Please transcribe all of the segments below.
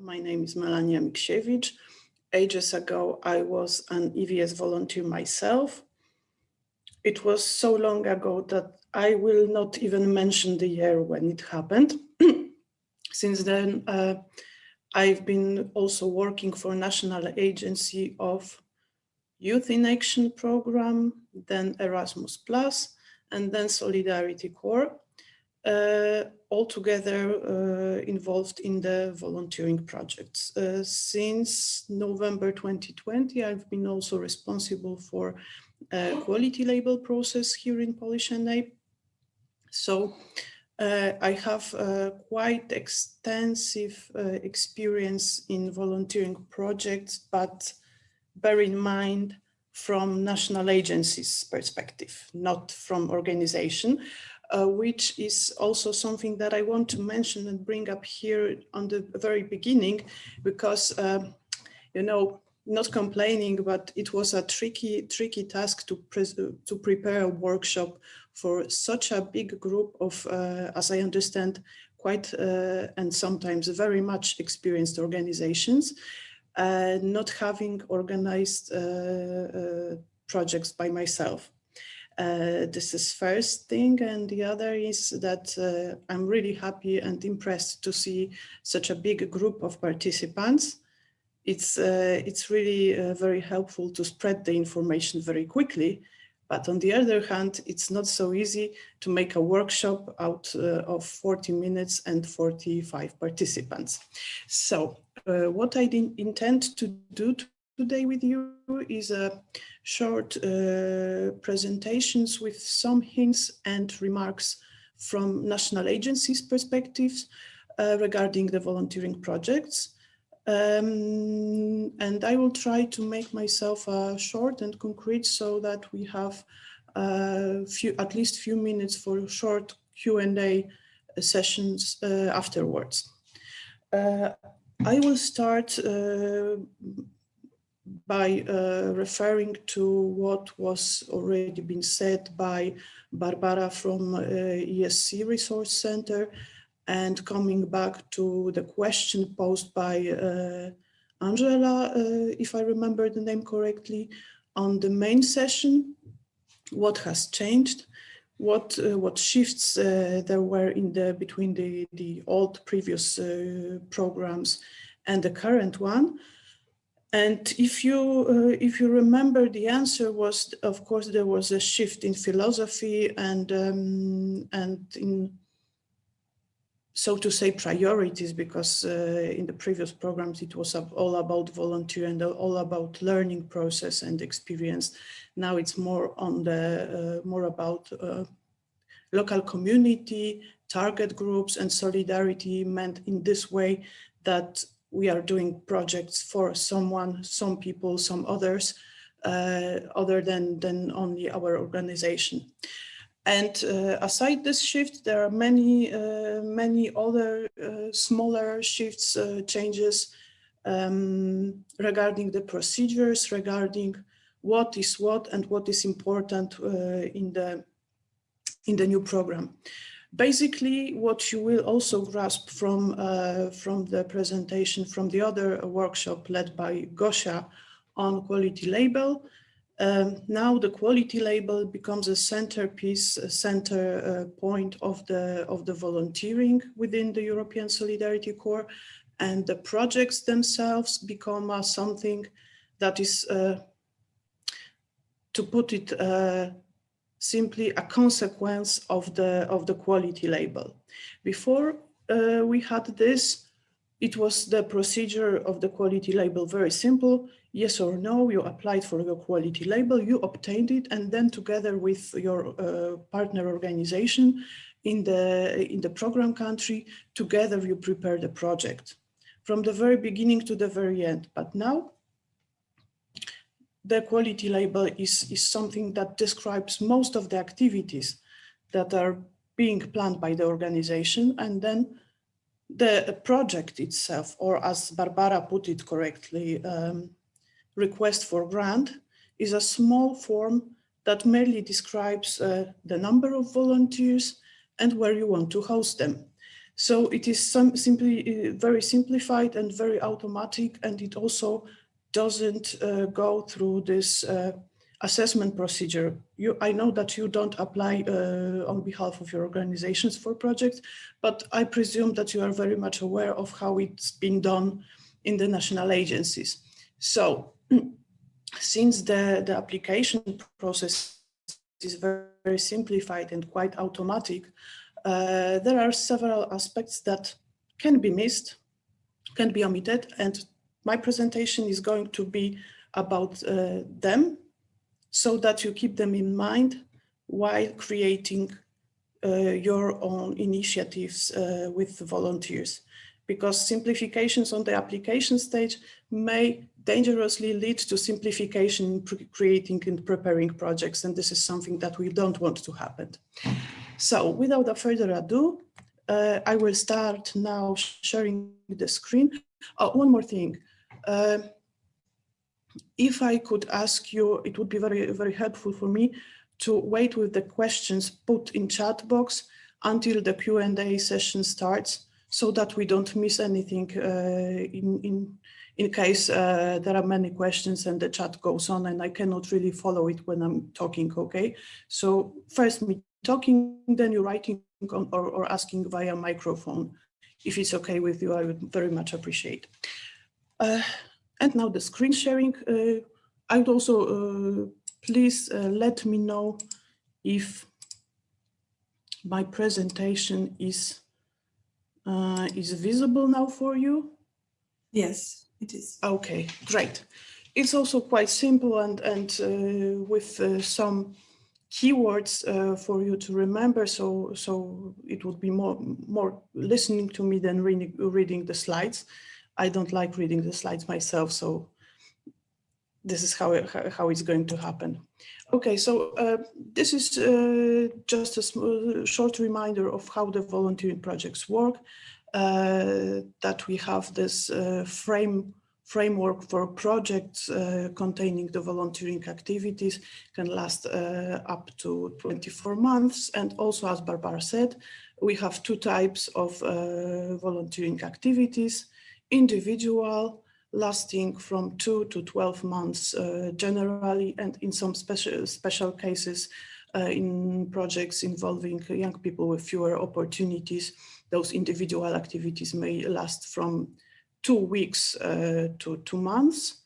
My name is Melania Miksiewicz. Ages ago, I was an EVS volunteer myself. It was so long ago that I will not even mention the year when it happened. Since then, uh, I've been also working for National Agency of Youth in Action program, then Erasmus Plus, and then Solidarity Corps, uh, altogether uh, involved in the volunteering projects. Uh, since November 2020, I've been also responsible for quality label process here in Polish NA. So uh, I have uh, quite extensive uh, experience in volunteering projects, but bear in mind from national agencies perspective, not from organization, uh, which is also something that I want to mention and bring up here on the very beginning, because, uh, you know, not complaining, but it was a tricky, tricky task to, to prepare a workshop for such a big group of, uh, as I understand, quite uh, and sometimes very much experienced organizations uh, not having organized projects by myself. Uh, this is first thing and the other is that uh, I'm really happy and impressed to see such a big group of participants. It's, uh, it's really very helpful to spread the information very quickly but on the other hand, it's not so easy to make a workshop out uh, of 40 minutes and 45 participants. So uh, what I intend to do today with you is a short uh, presentations with some hints and remarks from national agencies perspectives uh, regarding the volunteering projects. Um, and I will try to make myself uh, short and concrete so that we have uh, few, at least few minutes for short Q&A sessions uh, afterwards. Uh, I will start uh, by uh, referring to what was already been said by Barbara from ESC Resource Center and coming back to the question posed by uh, Angela, uh, if I remember the name correctly, on the main session, what has changed, what uh, what shifts uh, there were in the between the the old previous uh, programs and the current one. And if you uh, if you remember, the answer was, of course, there was a shift in philosophy and um, and in so to say priorities because uh, in the previous programs it was all about volunteer and all about learning process and experience. Now it's more on the uh, more about uh, local community target groups and solidarity meant in this way that we are doing projects for someone some people some others uh, other than than only our organization and uh, aside this shift, there are many, uh, many other uh, smaller shifts, uh, changes um, regarding the procedures, regarding what is what and what is important uh, in the in the new program. Basically, what you will also grasp from uh, from the presentation from the other workshop led by Gosia on quality label um, now the quality label becomes a centerpiece, a center uh, point of the, of the volunteering within the European Solidarity Corps. And the projects themselves become uh, something that is, uh, to put it uh, simply, a consequence of the, of the quality label. Before uh, we had this, it was the procedure of the quality label very simple yes or no, you applied for your quality label, you obtained it, and then together with your uh, partner organization in the, in the program country, together you prepare the project from the very beginning to the very end. But now the quality label is, is something that describes most of the activities that are being planned by the organization and then the project itself, or as Barbara put it correctly, um, request for grant is a small form that merely describes uh, the number of volunteers and where you want to host them. So it is some simply very simplified and very automatic, and it also doesn't uh, go through this uh, assessment procedure. You, I know that you don't apply uh, on behalf of your organizations for projects, but I presume that you are very much aware of how it's been done in the national agencies. So since the, the application process is very, very simplified and quite automatic, uh, there are several aspects that can be missed, can be omitted, and my presentation is going to be about uh, them so that you keep them in mind while creating uh, your own initiatives uh, with volunteers because simplifications on the application stage may dangerously lead to simplification in creating and preparing projects and this is something that we don't want to happen. So without further ado, uh, I will start now sharing the screen. Oh, one more thing. Uh, if I could ask you, it would be very, very helpful for me to wait with the questions put in chat box until the Q&A session starts so that we don't miss anything uh, in, in, in case uh, there are many questions and the chat goes on and I cannot really follow it when I'm talking, okay? So first me talking, then you writing on, or, or asking via microphone. If it's okay with you, I would very much appreciate. Uh, and now the screen sharing. Uh, I would also uh, please uh, let me know if my presentation is is visible now for you. Yes, it is. Okay, great. It's also quite simple and and with some keywords uh, for you to remember so so it would be more more listening to me than reading reading the slides I don't like reading the slides myself, so this is how, it, how it's going to happen. Okay, so uh, this is uh, just a small, short reminder of how the volunteering projects work, uh, that we have this uh, frame framework for projects uh, containing the volunteering activities can last uh, up to 24 months. And also, as Barbara said, we have two types of volunteering activities individual, lasting from two to 12 months uh, generally, and in some special, special cases, uh, in projects involving young people with fewer opportunities, those individual activities may last from two weeks uh, to two months.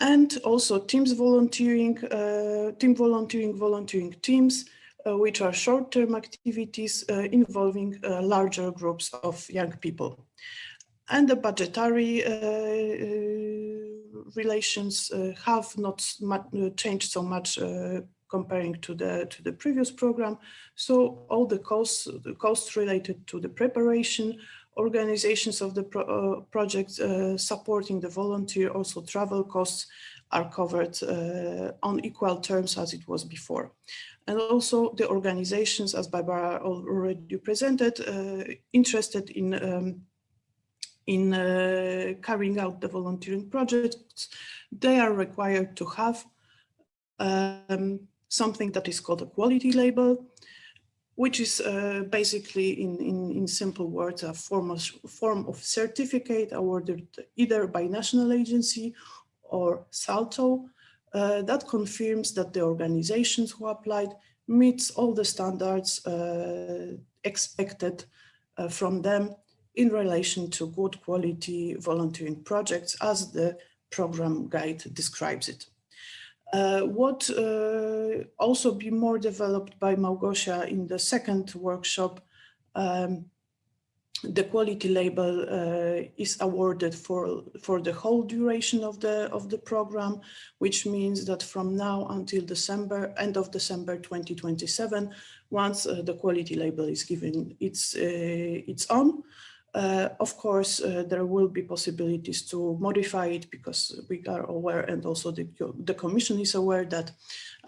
And also teams volunteering, uh, team volunteering, volunteering teams, uh, which are short-term activities uh, involving larger groups of young people and the budgetary uh, uh, relations uh, have not changed so much comparing to the to the previous program. So all the costs the costs related to the preparation, organizations of the pro uh, project, uh, supporting the volunteer, also travel costs are covered uh, on equal terms as it was before. And also the organizations, as Barbara already presented, interested in um, in uh, carrying out the volunteering projects, they are required to have um, something that is called a quality label, which is uh, basically in, in, in, simple words, a form of, form of certificate awarded either by national agency or SALTO uh, that confirms that the organizations who applied meets all the standards uh, expected uh, from them in relation to good quality volunteering projects as the program guide describes it. Uh, what uh, also be more developed by Małgosia in the second workshop, um, the quality label uh, is awarded for for the whole duration of the of the program, which means that from now until December, end of December 2027, once uh, the quality label is given its uh, its on, uh, of course, uh, there will be possibilities to modify it because we are aware and also the, the Commission is aware that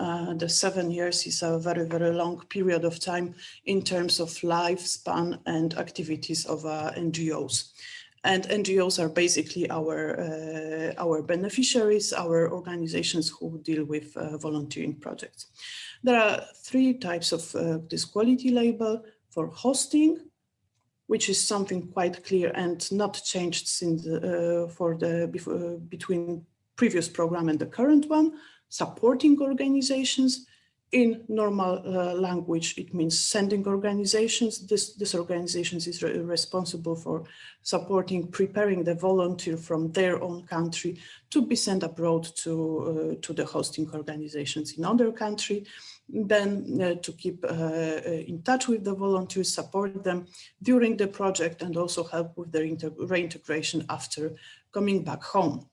uh, the seven years is a very, very long period of time in terms of lifespan and activities of uh, NGOs. And NGOs are basically our, uh, our beneficiaries, our organizations who deal with uh, volunteering projects. There are three types of this quality label for hosting, which is something quite clear and not changed since uh, for the uh, between previous program and the current one, supporting organizations in normal uh, language, it means sending organizations. This, this organizations is re responsible for supporting, preparing the volunteer from their own country to be sent abroad to, uh, to the hosting organizations in other country. Then uh, to keep uh, uh, in touch with the volunteers, support them during the project and also help with their reintegration after coming back home.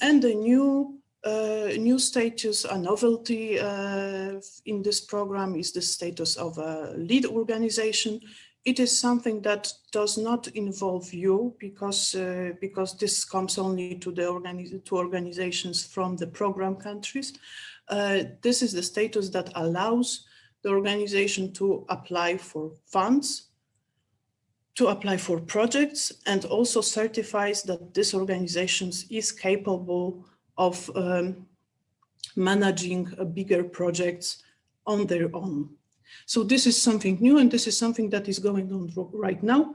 And the new uh, new status, a novelty uh, in this program is the status of a lead organization. It is something that does not involve you because uh, because this comes only to the to organizations from the program countries. Uh, this is the status that allows the organization to apply for funds, to apply for projects, and also certifies that this organization is capable of um, managing bigger projects on their own. So this is something new and this is something that is going on right now.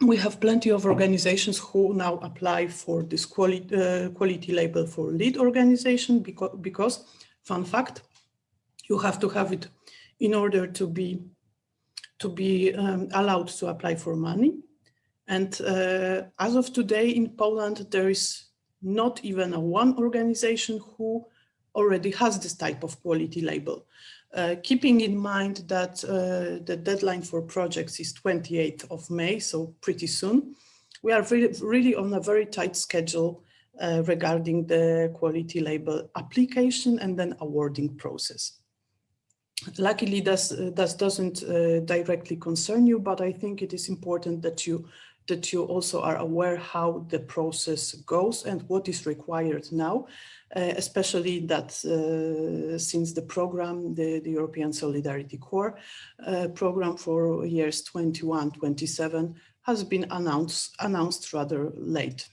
We have plenty of organizations who now apply for this quality, uh, quality label for lead organization because, because, fun fact, you have to have it in order to be to be um, allowed to apply for money. And uh, as of today in Poland, there is not even a one organization who already has this type of quality label. Uh, keeping in mind that uh, the deadline for projects is 28th of May, so pretty soon, we are really, really on a very tight schedule uh, regarding the quality label application and then awarding process. Luckily, this, uh, this doesn't uh, directly concern you, but I think it is important that you that you also are aware how the process goes and what is required now, uh, especially that uh, since the program, the, the, European Solidarity Corps uh, program for years 21, 27 has been announced, announced rather late.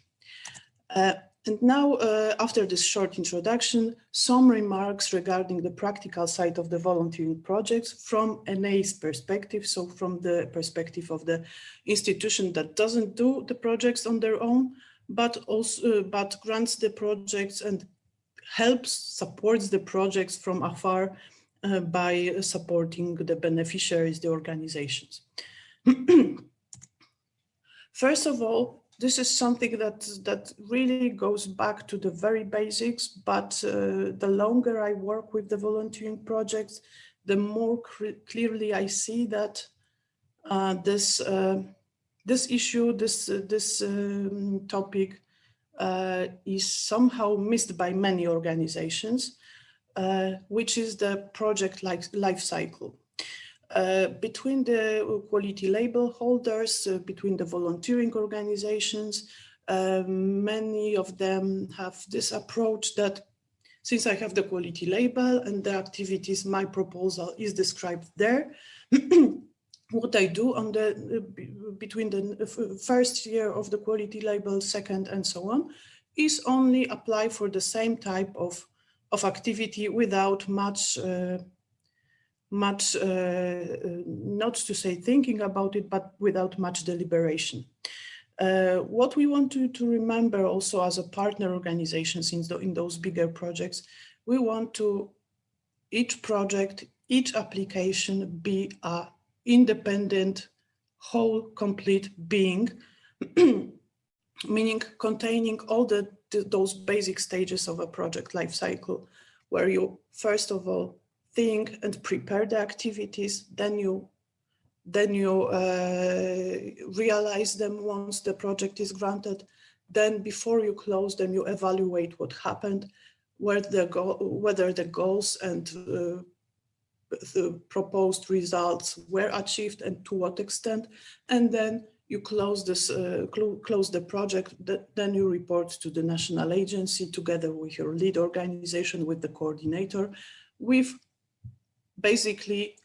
And now, uh, after this short introduction, some remarks regarding the practical side of the volunteering projects from NA's perspective, so from the perspective of the institution that doesn't do the projects on their own, but also uh, but grants the projects and helps, supports the projects from afar uh, by supporting the beneficiaries, the organizations. First of all, this is something that that really goes back to the very basics but uh, the longer i work with the volunteering projects the more clearly i see that uh, this uh, this issue this uh, this um, topic uh, is somehow missed by many organizations uh, which is the project life, life cycle uh, between the quality label holders, uh, between the volunteering organizations, uh, many of them have this approach that since I have the quality label and the activities, my proposal is described there. what I do on the uh, between the first year of the quality label, second and so on, is only apply for the same type of, of activity without much uh, much, uh, uh, not to say thinking about it, but without much deliberation. Uh, what we want to, to remember also as a partner organizations in, the, in those bigger projects, we want to each project, each application be a independent, whole, complete being, meaning containing all the, the, those basic stages of a project life cycle, where you first of all think and prepare the activities, then you then you uh, realize them once the project is granted. Then before you close them, you evaluate what happened, the whether the goals and uh, the proposed results were achieved and to what extent. And then you close this, uh, cl close the project, then you report to the national agency together with your lead organization, with the coordinator, with basically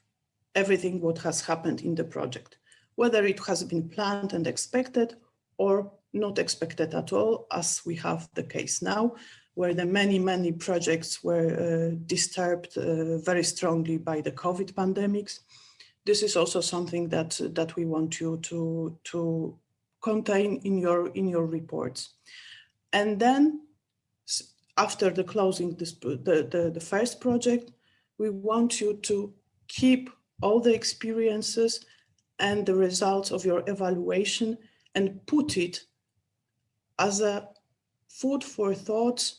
everything what has happened in the project, whether it has been planned and expected or not expected at all, as we have the case now, where the many, many projects were uh, disturbed uh, very strongly by the COVID pandemics. this is also something that that we want you to to contain in your in your reports. And then after the closing this, the, the, the first project, we want you to keep all the experiences and the results of your evaluation and put it as a food for thought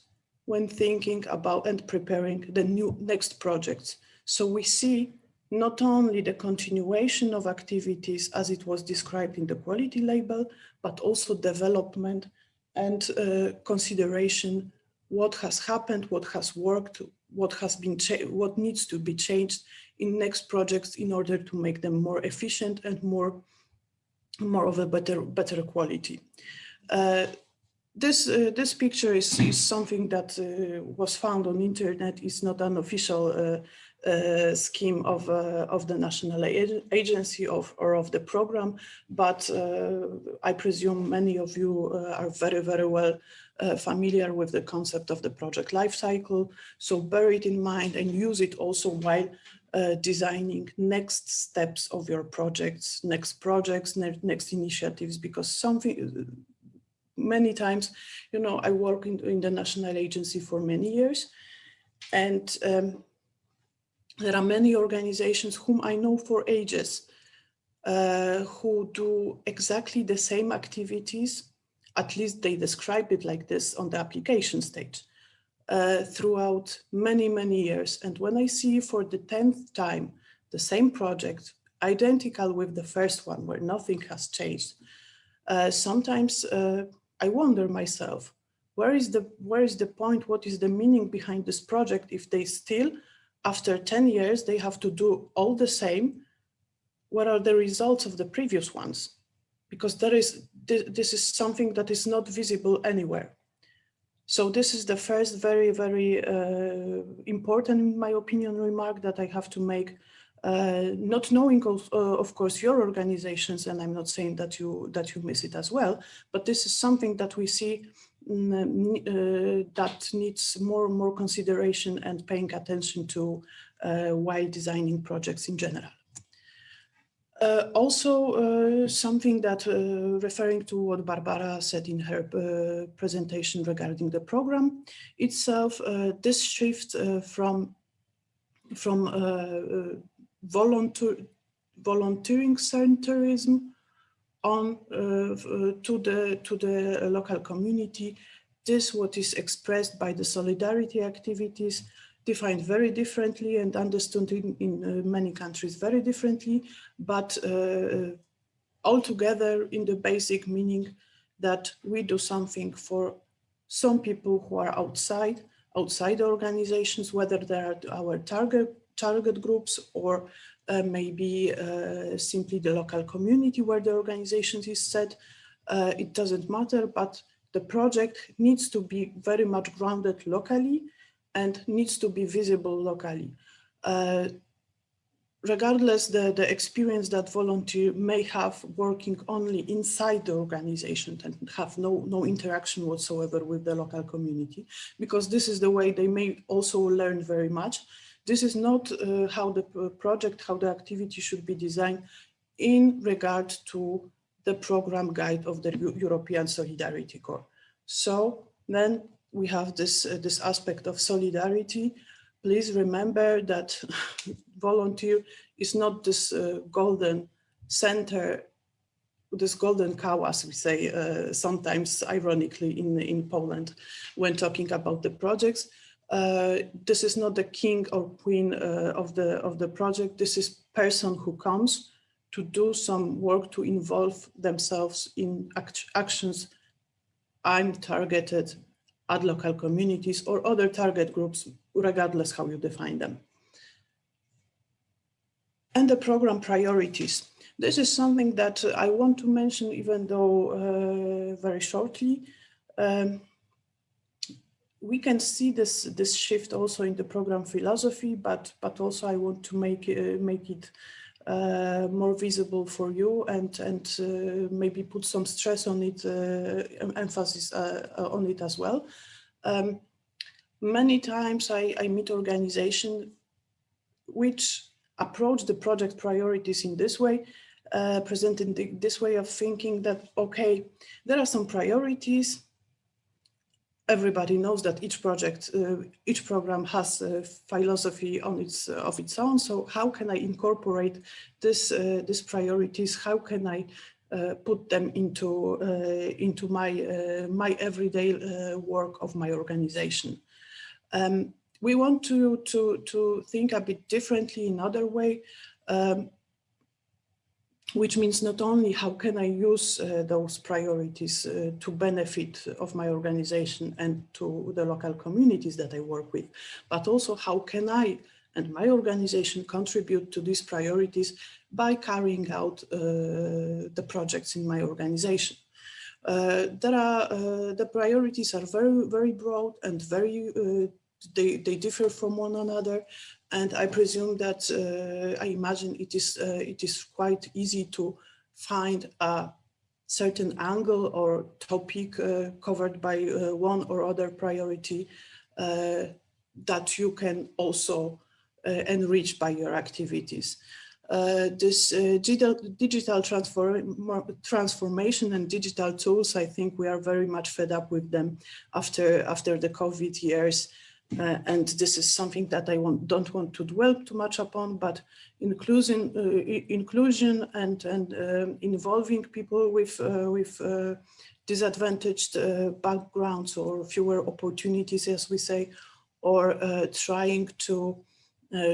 when thinking about and preparing the new next projects. So we see not only the continuation of activities as it was described in the quality label, but also development and uh, consideration what has happened, what has worked, what has been what needs to be changed in next projects in order to make them more efficient and more more of a better better quality. Uh, this uh, this picture is, is something that uh, was found on internet. It's not an official uh, uh, scheme of uh, of the national agency of or of the program, but I presume many of you are very very well familiar with the concept of the project life cycle. So bear it in mind and use it also while uh, designing next steps of your projects, next projects, ne next initiatives, because something, many times, you know, I work in, in the national agency for many years and um, there are many organizations whom I know for ages uh, who do exactly the same activities, at least they describe it like this on the application stage uh, throughout many, many years. And when I see for the 10th time the same project, identical with the first one where nothing has changed, uh, sometimes uh, I wonder myself, where is the where is the point? What is the meaning behind this project if they still, after 10 years, they have to do all the same? What are the results of the previous ones? Because there is this is something that is not visible anywhere. So this is the first very, very uh, important, in my opinion, remark that I have to make. Uh, not knowing, of, uh, of, course, your organizations, and I'm not saying that you that you miss it as well, but this is something that we see uh, that needs more and more consideration and paying attention to uh, while designing projects in general. Uh, also, uh, something that uh, referring to what Barbara said in her uh, presentation regarding the program itself, uh, this shift uh, from from volunteer volunteering centerism on to the to the local community. This what is expressed by the solidarity activities defined very differently and understood in, in uh, many countries very differently, but uh, altogether in the basic meaning that we do something for some people who are outside, outside organizations, whether they are our target, target groups or uh, maybe uh, simply the local community where the organization is set. Uh, it doesn't matter, but the project needs to be very much grounded locally and needs to be visible locally. Uh, regardless the, the experience that volunteer may have working only inside the organization and have no, no interaction whatsoever with the local community, because this is the way they may also learn very much. This is not uh, how the project, how the activity should be designed in regard to the program guide of the European Solidarity Corps. So then we have this, uh, this aspect of solidarity. Please remember that volunteer is not this uh, golden center, this golden cow, as we say, uh, sometimes ironically in, in Poland, when talking about the projects. Uh, this is not the king or queen uh, of the of the project. This is person who comes to do some work to involve themselves in act actions I'm targeted at local communities or other target groups, regardless how you define them. And the program priorities. This is something that I want to mention, even though uh, very shortly. Um, we can see this this shift also in the program philosophy, but but also I want to make uh, make it uh, more visible for you and and uh, maybe put some stress on it, uh, emphasis on it as well. Um, many times I, I meet organizations which approach the project priorities in this way, uh, presented this way of thinking that, okay, there are some priorities. Everybody knows that each project, uh, each program has a philosophy on its uh, of its own. So how can I incorporate this uh, these priorities? How can I uh, put them into uh, into my my everyday work of my organization? Um, we want to to to think a bit differently in other way. Um, which means not only how can I use uh, those priorities uh, to benefit of my organization and to the local communities that I work with, but also how can I and my organization contribute to these priorities by carrying out uh, the projects in my organization. Uh, there are, uh, the priorities are very, very broad and very, uh, they, they differ from one another and I presume that uh, I imagine it is uh, it is quite easy to find a certain angle or topic uh, covered by uh, one or other priority uh, that you can also uh, enrich by your activities. this digital, digital transform, transformation and digital tools, I think we are very much fed up with them after, after the COVID years. Uh, and this is something that I want, don't want to dwell too much upon, but inclusion, uh, inclusion and, and um, involving people with, uh, with uh, disadvantaged uh, backgrounds or fewer opportunities, as we say, or uh, trying to,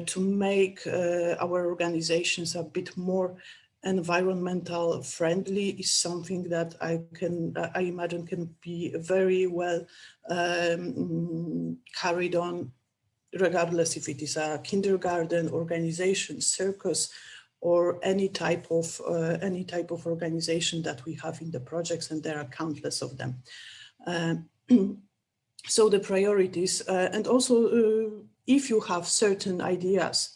to make our organizations a bit more environmental friendly is something that I can, I imagine can be very well um, carried on regardless if it is a kindergarten organization, circus, or any type of uh, any type of organization that we have in the projects, and there are countless of them. Uh, so the priorities, uh, and also uh, if you have certain ideas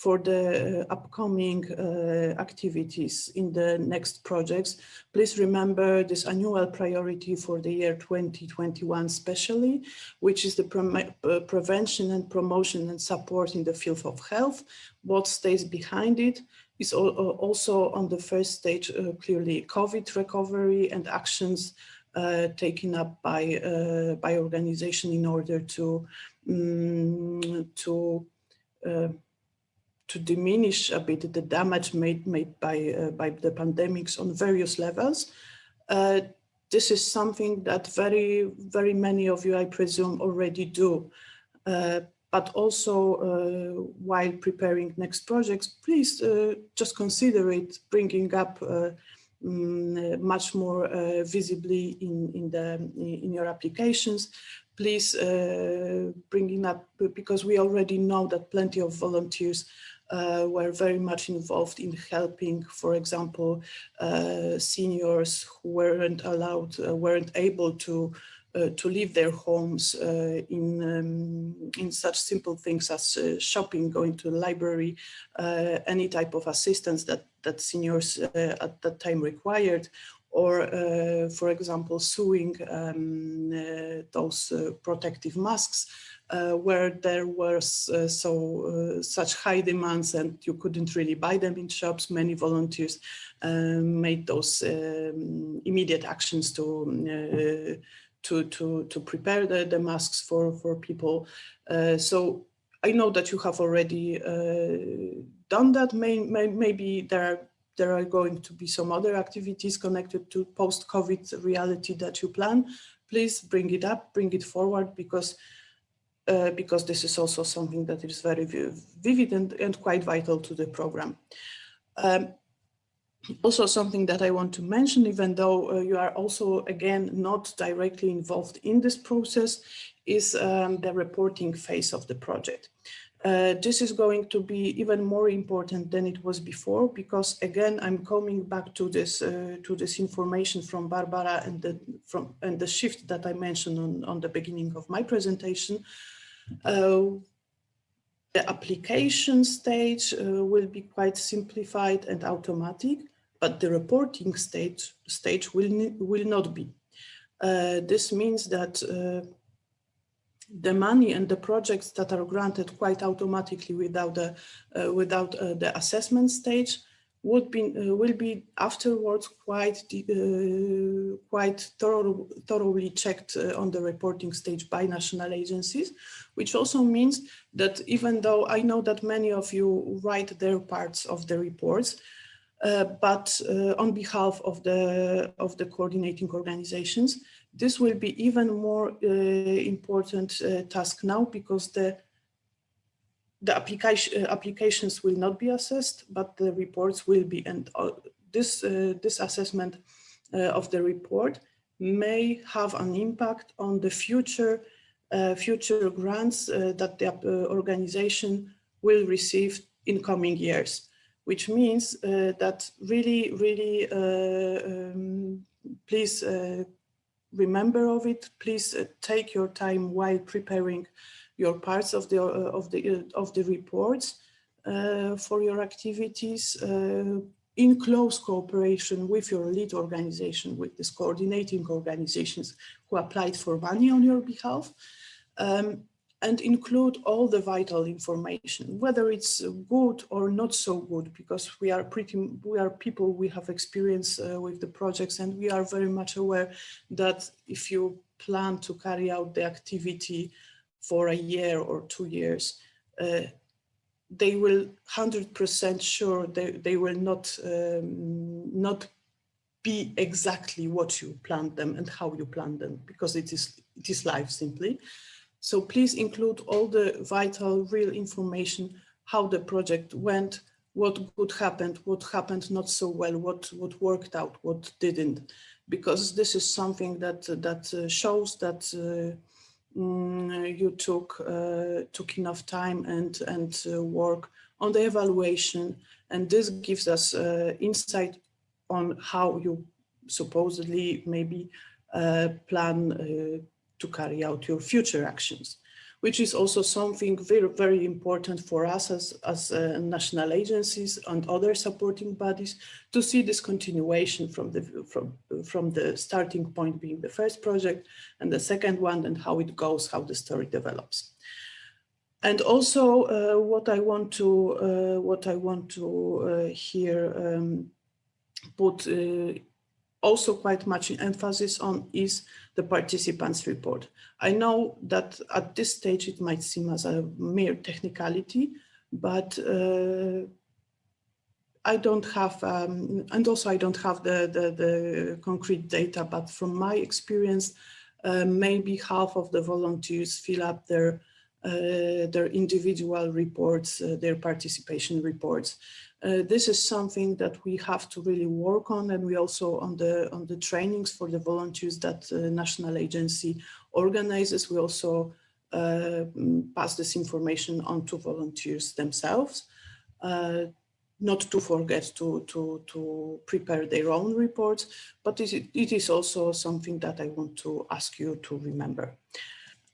for the uh, upcoming uh, activities in the next projects. Please remember this annual priority for the year 2021 especially, which is the pre uh, prevention and promotion and support in the field of health. What stays behind it is also on the first stage uh, clearly COVID recovery and actions uh, taken up by uh, by organization in order to um, to to diminish a bit the damage made made by uh, by the pandemics on various levels. Uh, this is something that very very many of you, I presume, already do. Uh, but also uh, while preparing next projects, please uh, just consider it bringing up um, much more visibly in in the in your applications please uh, bringing up because we already know that plenty of volunteers uh, were very much involved in helping, for example, uh, seniors who weren't allowed, uh, weren't able to uh, to leave their homes uh, in um, in such simple things as uh, shopping, going to the library, any type of assistance that that seniors at that time required, or, for example, sewing um, those protective masks uh, where there was uh, so uh, such high demands and you couldn't really buy them in shops. Many volunteers um, made those um, immediate actions to uh, to to to prepare the, the masks for for people. Uh, so I know that you have already uh, done that. May, may, maybe there are there are going to be some other activities connected to post-COVID reality that you plan. Please bring it up, bring it forward because uh, because this is also something that is very vivid and, and quite vital to the program. Um, also something that I want to mention, even though uh, you are also, again, not directly involved in this process, is um, the reporting phase of the project. Uh, this is going to be even more important than it was before because again I'm coming back to this uh, to this information from Barbara and the from and the shift that I mentioned on, on the beginning of my presentation uh, the application stage uh, will be quite simplified and automatic, but the reporting stage, stage will, will not be. Uh, this means that the money and the projects that are granted quite automatically without the uh, without uh, the assessment stage would be uh, will be afterwards quite uh, quite thorough, thoroughly checked uh, on the reporting stage by national agencies, which also means that even though I know that many of you write their parts of the reports, uh, but on behalf of the of the coordinating organizations, this will be even more uh, important task now because the the application, uh, applications will not be assessed, but the reports will be. And uh, this, uh, this assessment uh, of the report may have an impact on the future, uh, future grants uh, that the organization will receive in coming years, which means that really, really, um, please remember of it. Please take your time while preparing your parts of the uh, of the uh, of the reports uh, for your activities in close cooperation with your lead organization, with these coordinating organizations who applied for money on your behalf, um, and include all the vital information, whether it's good or not so good, because we are pretty, we are people, we have experience uh, with the projects and we are very much aware that if you plan to carry out the activity for a year or two years, uh, they will 100% sure they, they will not, um, not be exactly what you planned them and how you planned them because it is, it is life simply. So please include all the vital real information, how the project went, what good happened, what happened not so well, what, what worked out, what didn't, because this is something that, that uh, shows that uh, Mm, you took uh, took enough time and and uh, work on the evaluation. And this gives us uh, insight on how you supposedly maybe uh, plan to carry out your future actions which is also something very, very important for us as, as uh, national agencies and other supporting bodies to see this continuation from the, from, from the starting point being the first project and the second one and how it goes, how the story develops. And also uh, what I want to, uh, what I want to uh, here um, put uh, also quite much emphasis on is the participants report. I know that at this stage it might seem as a mere technicality, but uh, I don't have, um, and also I don't have the, the, the, concrete data, but from my experience, uh, maybe half of the volunteers fill up their uh, their individual reports, uh, their participation reports. Uh, this is something that we have to really work on and we also on the on the trainings for the volunteers that the national agency organizes we also uh, pass this information on to volunteers themselves. Uh, not to forget to to to prepare their own reports but it, it is also something that I want to ask you to remember.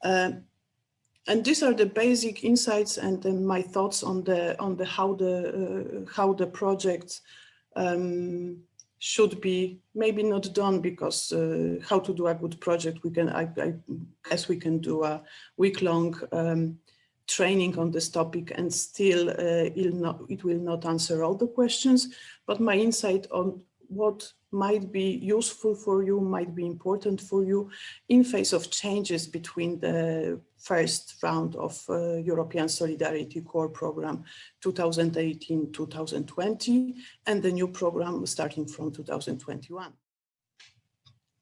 Uh, and these are the basic insights and my thoughts on the on the how the uh, how the projects um, should be. Maybe not done because uh, how to do a good project we can I, I guess we can do a week-long um, training on this topic and still uh, not, it will not answer all the questions. But my insight on what might be useful for you, might be important for you in face of changes between the first round of uh, European Solidarity Corps program 2018-2020 and the new program starting from 2021.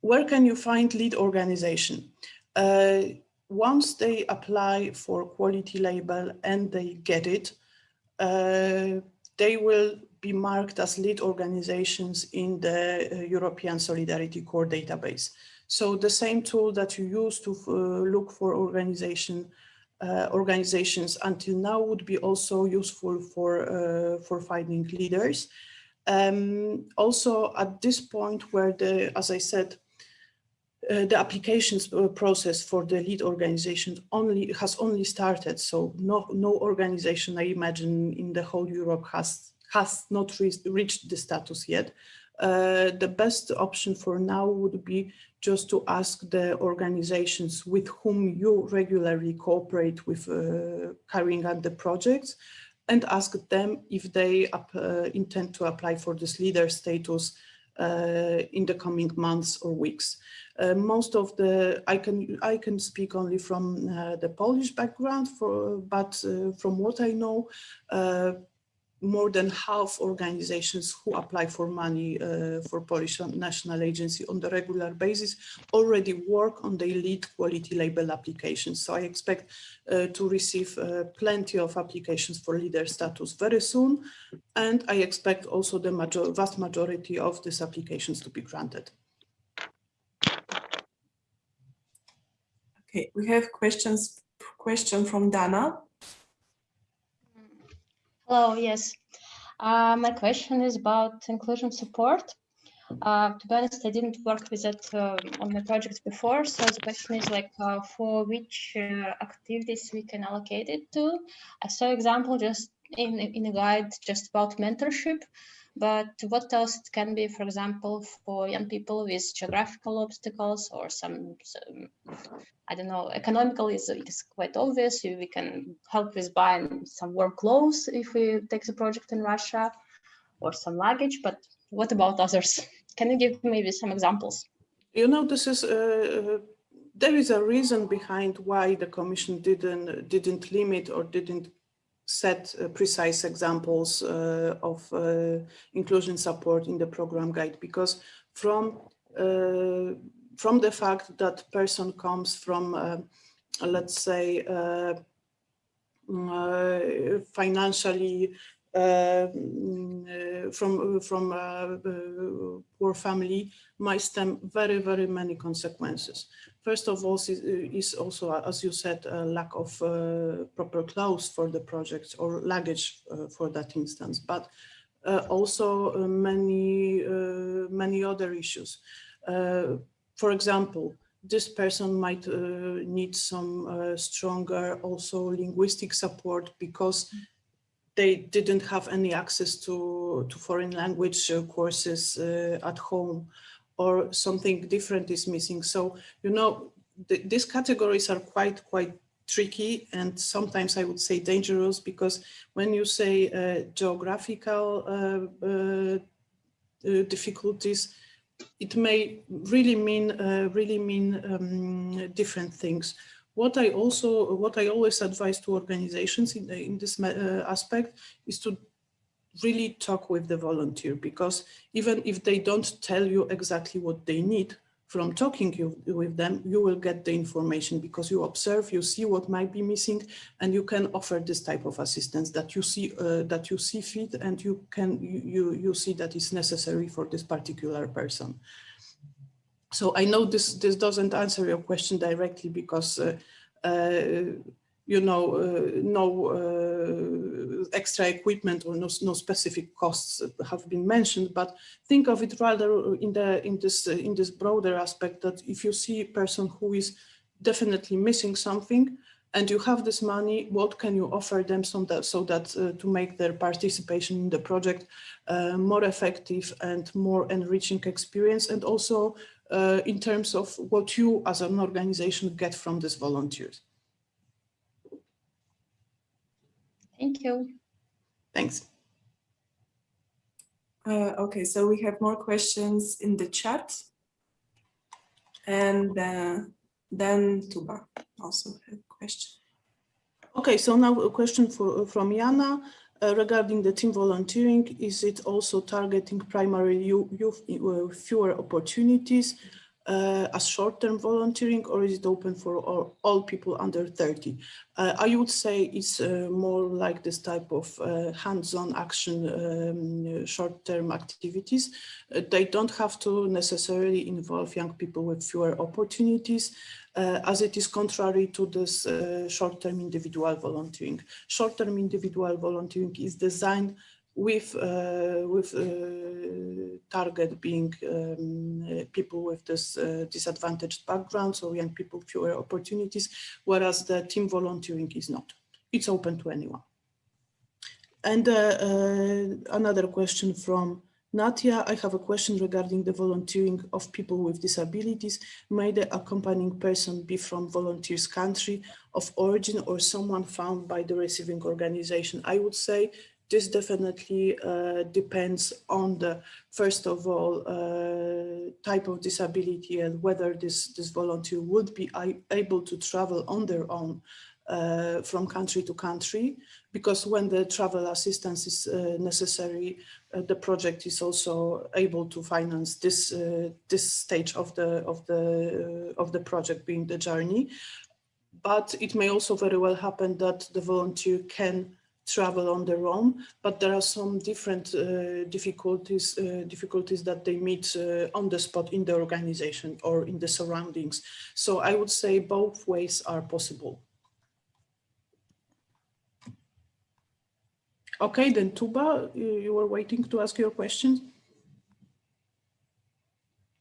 Where can you find lead organization? Uh, once they apply for quality label and they get it, uh, they will be marked as lead organizations in the uh, European Solidarity Corps database. So the same tool that you use to uh, look for organization uh, organizations until now would be also useful for uh, for finding leaders. Um, also at this point where the, as I said, uh, the applications uh, process for the lead organization only has only started. So no, no organization I imagine in the whole Europe has has not re reached the status yet. Uh, the best option for now would be just to ask the organizations with whom you regularly cooperate with uh, carrying out the projects and ask them if they uh, intend to apply for this leader status uh, in the coming months or weeks. Uh, most of the, I can I can speak only from the Polish background, for, but from what I know, more than half organizations who apply for money uh, for Polish National Agency on the regular basis already work on the lead quality label applications. So I expect uh, to receive uh, plenty of applications for leader status very soon. And I expect also the major, vast majority of these applications to be granted. Okay, we have questions. Question from Dana. Hello, yes. Uh, my question is about inclusion support. Uh, to be honest, I didn't work with it uh, on my project before. So the question is like uh, for which uh, activities we can allocate it to. I saw example just in, in a guide just about mentorship. But what else it can be, for example, for young people with geographical obstacles or some, some I don't know, economical is, is quite obvious. We can help with buying some warm clothes if we take the project in Russia or some luggage. But what about others? Can you give maybe some examples? You know, this is uh, there is a reason behind why the Commission didn't didn't limit or didn't set uh, precise examples uh, of uh, inclusion support in the program guide because from from the fact that person comes from let's say mm, financially from from uh, poor family might stem very very many consequences. First of all, is also, as you said, a lack of uh, proper clothes for the project or luggage uh, for that instance, but uh, also uh, many, uh, many other issues. Uh, for example, this person might need some stronger also linguistic support because they didn't have any access to, to foreign language courses at home or something different is missing. So, you know, th these categories are quite, quite tricky and sometimes I would say dangerous because when you say uh, geographical uh, uh, uh difficulties, it may really mean uh, really mean um, different things. What I also, what I always advise to organizations in, in this uh, aspect is to really talk with the volunteer because even if they don't tell you exactly what they need from talking you, with them, you will get the information because you observe, you see what might be missing, and you can offer this type of assistance that you see uh, that you see fit and you can you you see that is necessary for this particular person. So I know this this doesn't answer your question directly because uh, uh, you know, uh, no uh, extra equipment or no, no specific costs have been mentioned, but think of it rather in the in this in this broader aspect that if you see a person who is definitely missing something and you have this money, what can you offer them so that, so that uh, to make their participation in the project uh, more effective and more enriching experience? And also uh, in terms of what you as an organization get from these volunteers. Thank you. Thanks. Uh, okay, so we have more questions in the chat. And uh, then Tuba also have a question. Okay, so now a question for, from Jana uh, regarding the team volunteering. Is it also targeting primarily youth, uh, fewer opportunities? Uh, as short-term volunteering or is it open for all, all people under 30? Uh, I would say it's uh, more like this type of uh, hands-on action um, short-term activities. Uh, they don't have to necessarily involve young people with fewer opportunities uh, as it is contrary to this short-term individual volunteering. Short-term individual volunteering is designed with uh, with uh, target being um, people with this uh, disadvantaged background, so young people fewer opportunities, whereas the team volunteering is not. It's open to anyone. And uh, uh, another question from Natia, I have a question regarding the volunteering of people with disabilities. May the accompanying person be from volunteers country of origin or someone found by the receiving organization? I would say this definitely uh, depends on the, first of all, uh, type of disability and whether this, this volunteer would be able to travel on their own uh, from country to country, because when the travel assistance is uh, necessary, uh, the project is also able to finance this uh, this stage of the of the of the project being the journey. But it may also very well happen that the volunteer can travel on their own, but there are some different uh, difficulties uh, difficulties that they meet uh, on the spot in the organization or in the surroundings. So I would say both ways are possible. Okay, then Tuba, you, you were waiting to ask your question.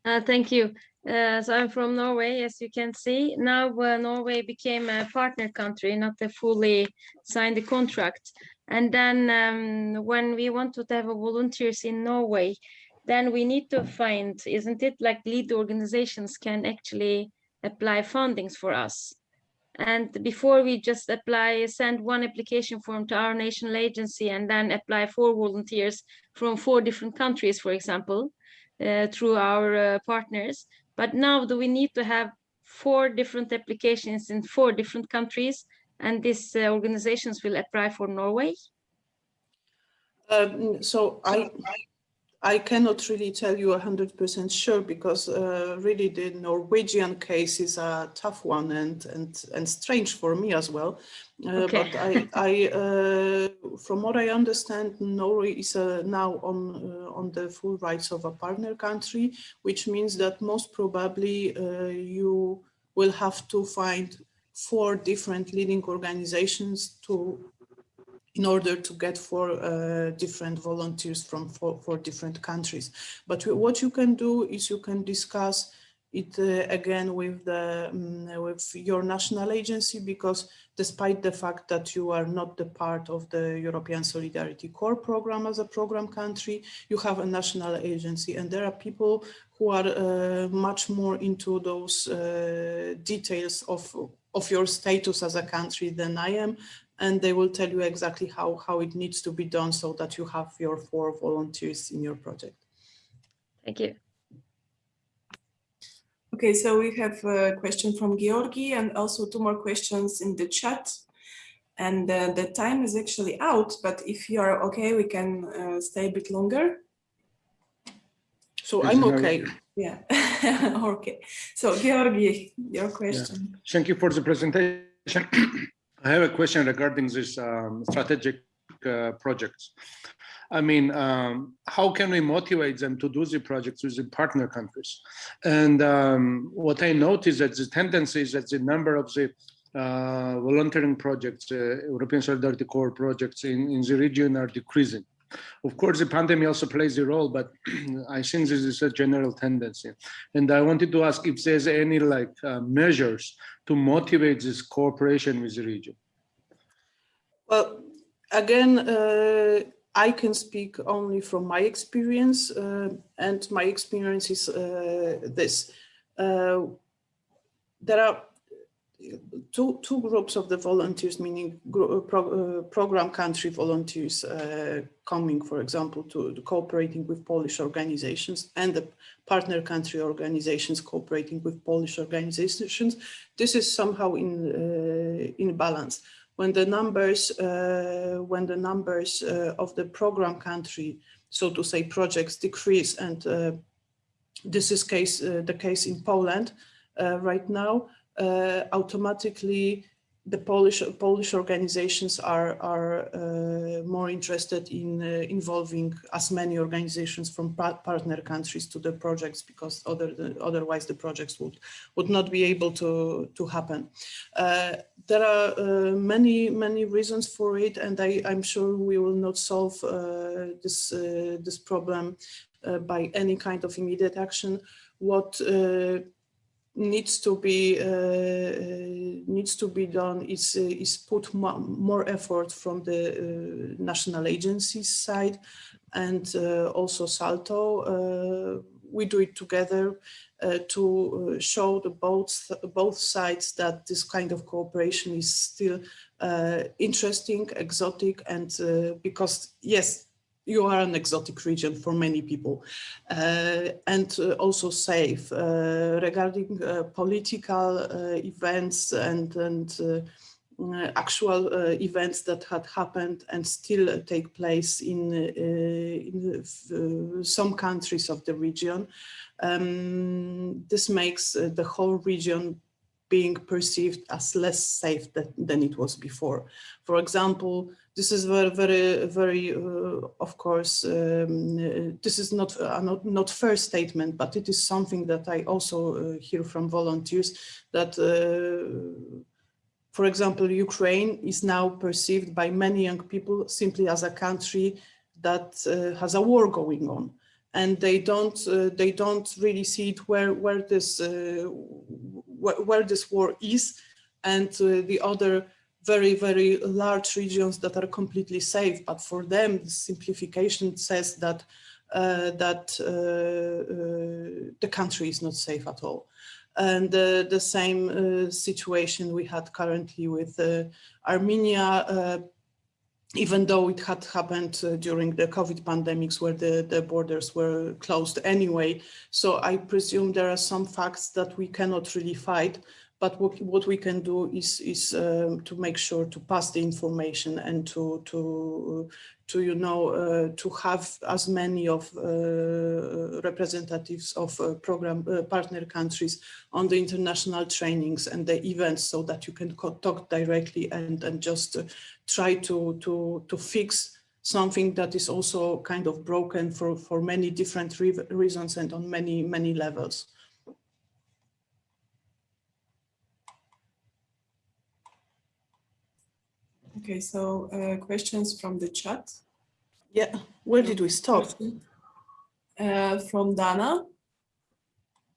Uh, thank you. Uh, so I'm from Norway, as you can see. Now uh, Norway became a partner country, not a fully signed the contract. And then um, when we want to have volunteers in Norway, then we need to find, isn't it like lead organizations can actually apply fundings for us? And before we just apply, send one application form to our national agency and then apply for volunteers from four different countries, for example, uh, through our uh, partners. But now do we need to have four different applications in four different countries and these uh, organizations will apply for Norway? Um, so I, I cannot really tell you 100% sure because uh, really the Norwegian case is a tough one and and and strange for me as well. Uh, okay. But I, I uh, from what I understand, Norway is uh, now on uh, on the full rights of a partner country, which means that most probably uh, you will have to find four different leading organizations to in order to get four uh, different volunteers from four, four, different countries. But what you can do is you can discuss it uh, again with the um, with your national agency because despite the fact that you are not the part of the European Solidarity Corps program as a program country, you have a national agency and there are people who are uh, much more into those uh, details of of your status as a country than I am and they will tell you exactly how, how it needs to be done so that you have your four volunteers in your project. Thank you. Okay, so we have a question from Georgi and also two more questions in the chat. And uh, the time is actually out, but if you are okay, we can uh, stay a bit longer. So I'm okay. Yeah, okay. So Georgi, your question. Yeah. Thank you for the presentation. I have a question regarding this um, strategic uh, projects. I mean, um, how can we motivate them to do the projects with the partner countries? And um, what I noticed that the tendency is that the number of the uh, volunteering projects, uh, European Solidarity Corps projects in, in the region are decreasing. Of course, the pandemic also plays a role, but I think this is a general tendency. And I wanted to ask if there's any like uh, measures to motivate this cooperation with the region. Well, again, uh, I can speak only from my experience, uh, and my experience is uh, this. Uh, there are two, two groups of the volunteers, meaning uh, pro, uh, program country volunteers uh, coming, for example, to, to, cooperating with Polish organizations and the partner country organizations cooperating with Polish organizations. This is somehow in, uh, in balance. When the numbers, uh, when the numbers uh, of the program country, so to say, projects decrease, and this is case the case in Poland right now, automatically the Polish Polish organizations are are uh, more interested in uh, involving as many organizations from partner countries to the projects because other otherwise the projects would would not be able to to happen. Uh, there are uh, many many reasons for it, and I I'm sure we will not solve uh, this this problem by any kind of immediate action. What needs to be uh, uh, needs to be done is uh, is put more effort from the national agencies side and uh, also Salto. Uh, we do it together uh, to uh, show the both, both sides that this kind of cooperation is still uh, interesting, exotic, and uh, because, yes, you are an exotic region for many people uh, and uh, also safe regarding political events and, and uh, actual uh, events that had happened and still uh, take place in, in some countries of the region. Um, this makes the whole region being perceived as less safe than, than it was before. For example, this is very, very, very, uh, of course, um, uh, this is not, uh, not, not fair statement, but it is something that I also hear from volunteers that for example, Ukraine is now perceived by many young people simply as a country that uh, has a war going on. And they don't, uh, they don't really see it where, where, this, uh, where, this war is and uh, the other very, very large regions that are completely safe. But for them, the simplification says that, uh, that uh, the country is not safe at all and uh, the same uh, situation we had currently with uh, Armenia, even though it had happened uh, during the COVID pandemics where the, the borders were closed anyway. So I presume there are some facts that we cannot really fight, but what, what we can do is, is um, to make sure to pass the information and to, to, to you know, uh, to have as many of uh, representatives of uh, program uh, partner countries on the international trainings and the events so that you can talk directly and, and just uh, try to, to, to fix something that is also kind of broken for, for many different re reasons and on many, many levels. Okay, so uh, questions from the chat. Yeah, where did we stop? Uh, from Dana.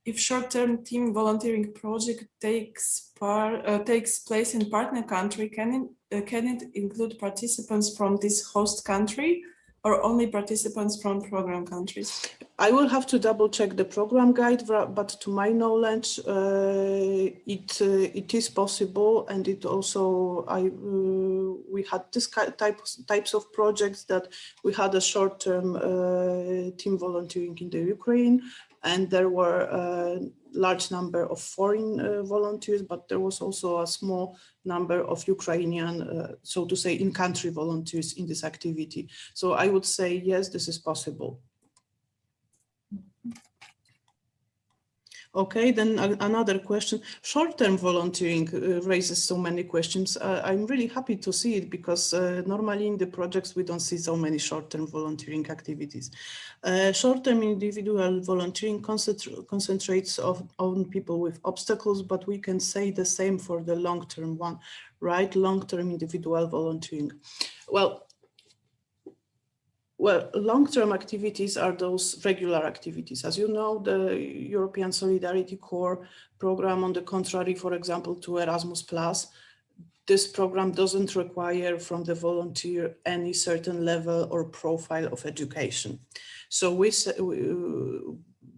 If short-term team volunteering project takes part uh, takes place in partner country, can it, uh, can it include participants from this host country or only participants from program countries? I will have to double check the program guide, but to my knowledge, uh, it uh, it is possible, and it also I uh, we had this type types of projects that we had a short term uh, team volunteering in the Ukraine, and there were a large number of foreign uh, volunteers, but there was also a small number of Ukrainian, uh, so to say, in-country volunteers in this activity. So I would say, yes, this is possible. Okay, then another question. Short-term volunteering uh, raises so many questions. Uh, I'm really happy to see it because uh, normally in the projects we don't see so many short-term volunteering activities. Uh, short-term individual volunteering concentr concentrates of, on people with obstacles, but we can say the same for the long-term one, right? Long-term individual volunteering. Well, well, long-term activities are those regular activities. As you know, the European Solidarity Corps program, on the contrary, for example, to Erasmus+, Plus, this program doesn't require from the volunteer any certain level or profile of education. So we,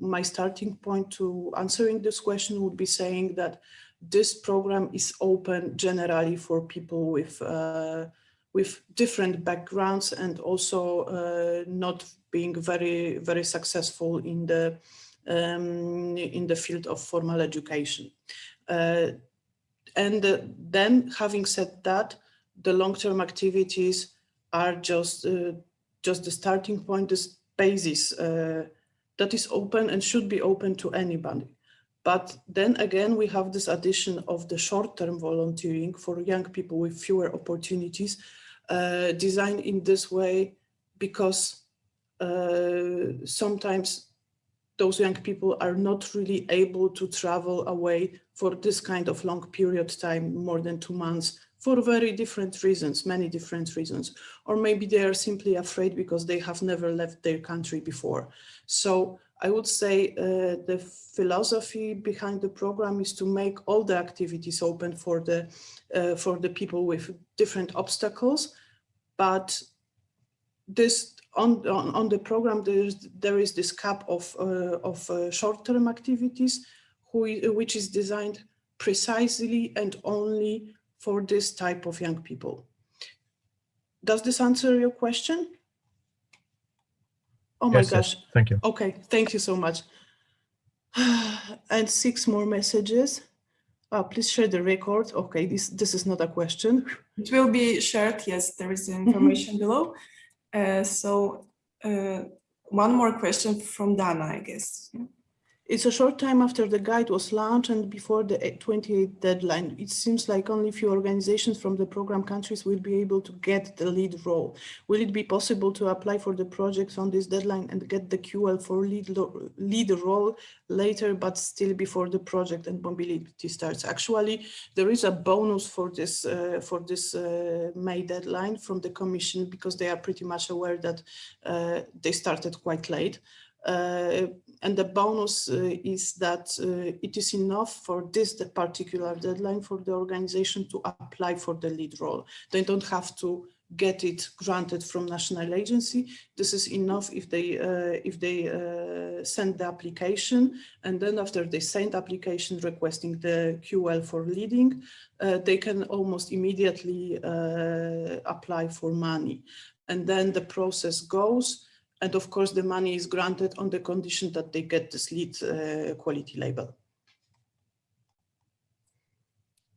my starting point to answering this question would be saying that this program is open generally for people with uh, with different backgrounds and also uh, not being very, very successful in the, um, in the field of formal education. Uh, and uh, then having said that, the long-term activities are just, uh, just the starting point, this basis uh, that is open and should be open to anybody. But then again, we have this addition of the short-term volunteering for young people with fewer opportunities, uh, designed in this way because uh, sometimes those young people are not really able to travel away for this kind of long period of time, more than two months, for very different reasons, many different reasons. Or maybe they are simply afraid because they have never left their country before. So I would say uh, the philosophy behind the program is to make all the activities open for the uh, for the people with different obstacles, but this on, on, on the program, there is, there is this cap of, uh, of uh, short-term activities, who, which is designed precisely and only for this type of young people. Does this answer your question? Oh my Yes, yes. gosh. Thank you. Okay, thank you so much. And six more messages. Uh, please share the record. Okay, this, this is not a question. It will be shared, yes, there is information below. Uh, so uh, one more question from Dana, I guess. It's a short time after the guide was launched and before the 28th deadline. It seems like only a few organizations from the program countries will be able to get the lead role. Will it be possible to apply for the projects on this deadline and get the QL for lead, lead role later, but still before the project and mobility starts? Actually, there is a bonus for this uh, for this uh, May deadline from the Commission because they are pretty much aware that uh, they started quite late. Uh, and the bonus uh, is that uh, it is enough for this the particular deadline for the organization to apply for the lead role. They don't have to get it granted from national agency. This is enough if they uh, if they uh, send the application and then after they send application requesting the QL for leading, uh, they can almost immediately uh, apply for money. And then the process goes and of course, the money is granted on the condition that they get this lead uh, quality label.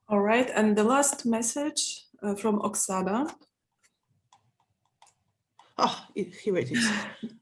All right, and the last message uh, from Oksana. Ah, it- here it is.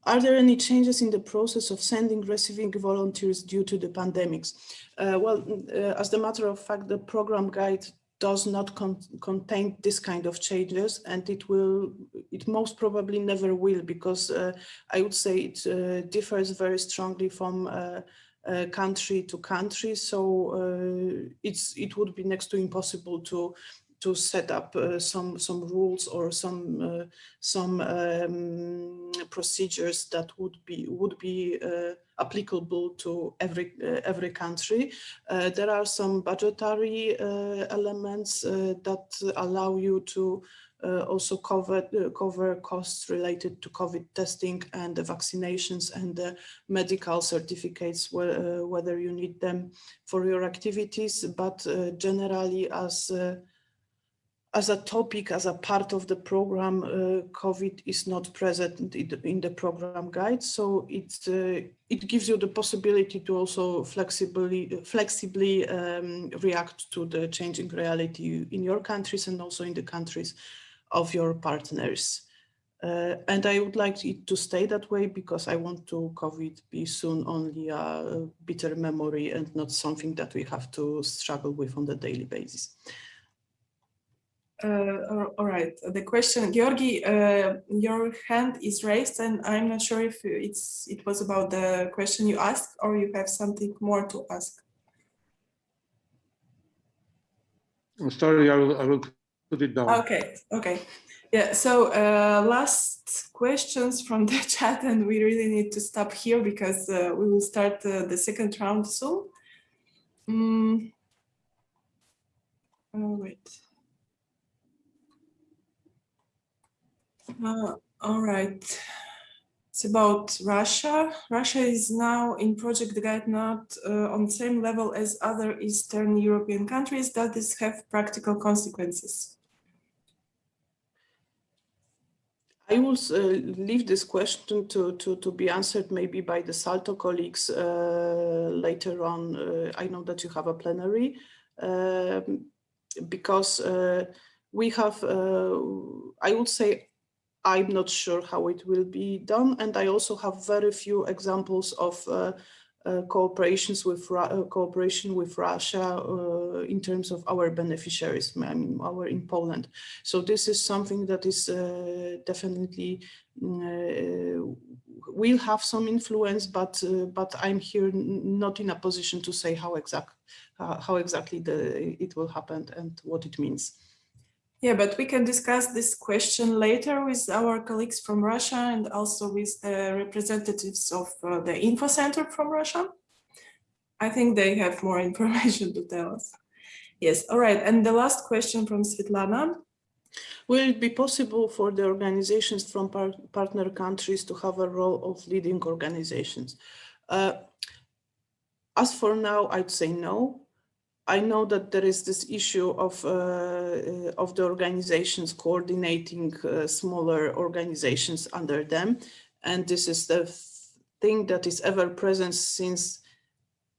Are there any changes in the process of sending, receiving volunteers due to the pandemics? Uh, well, uh, as a matter of fact, the program guide does not con contain this kind of changes and it will, it most probably never will because uh, I would say it uh, differs very strongly from uh, uh, country to country. So uh, it's, it would be next to impossible to to set up uh, some some rules or some uh, some um, procedures that would be would be uh, applicable to every uh, every country. Uh, there are some budgetary uh, elements that allow you to also cover cover costs related to COVID testing and the vaccinations and the medical certificates, wh whether you need them for your activities. But generally, as as a topic, as a part of the program, uh, COVID is not present in the, in the program guide. So it, uh, it gives you the possibility to also flexibly, flexibly um, react to the changing reality in your countries and also in the countries of your partners. Uh, and I would like it to stay that way because I want to COVID be soon only a bitter memory and not something that we have to struggle with on the daily basis. Uh, all- right, the question, Georgi, uh, your hand is raised and I'm not sure if it's it was about the question you asked or you have something more to ask. I'm sorry, I will, I will put it down. Okay, okay. Yeah, so uh, last questions from the chat and we really need to stop here because uh, we will start uh, the second round soon. Mm. Oh, wait. Uh, all right. It's about Russia. Russia is now in Project Guide not uh, on the same level as other Eastern European countries. Does this have practical consequences? I will uh, leave this question to, to, to be answered maybe by the Salto colleagues uh, later on. Uh, I know that you have a plenary um, because uh, we have, uh, I would say, I'm not sure how it will be done. And I also have very few examples of uh, uh, cooperations with uh, cooperation with Russia uh, in terms of our beneficiaries, I mean, our in Poland. So this is something that is uh, definitely uh, will have some influence, but but I'm here not in a position to say how exact how exactly the it will happen and what it means. Yeah, but we can discuss this question later with our colleagues from Russia and also with the representatives of uh, the info center from Russia. I think they have more information to tell us. Yes, all right. And the last question from Svetlana. Will it be possible for the organizations from par partner countries to have a role of leading organizations? Uh, as for now, I'd say no. I know that there is this issue of, uh, uh, of the organizations coordinating uh, smaller organizations under them. And this is the thing that is ever present since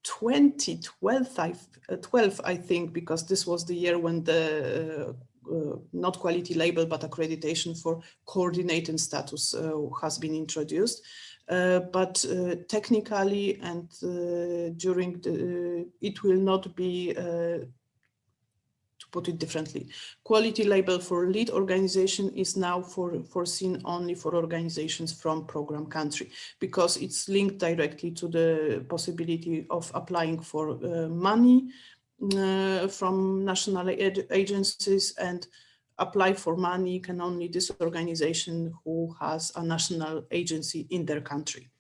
2012, I, uh, 12, I think, because this was the year when the uh, uh, not quality label, but accreditation for coordinating status has been introduced. Uh, but uh, technically and uh, during the, it will not be, to put it differently, quality label for lead organization is now for, foreseen only for organizations from program country because it's linked directly to the possibility of applying for money uh, from national agencies and apply for money can only this organization who has a national agency in their country.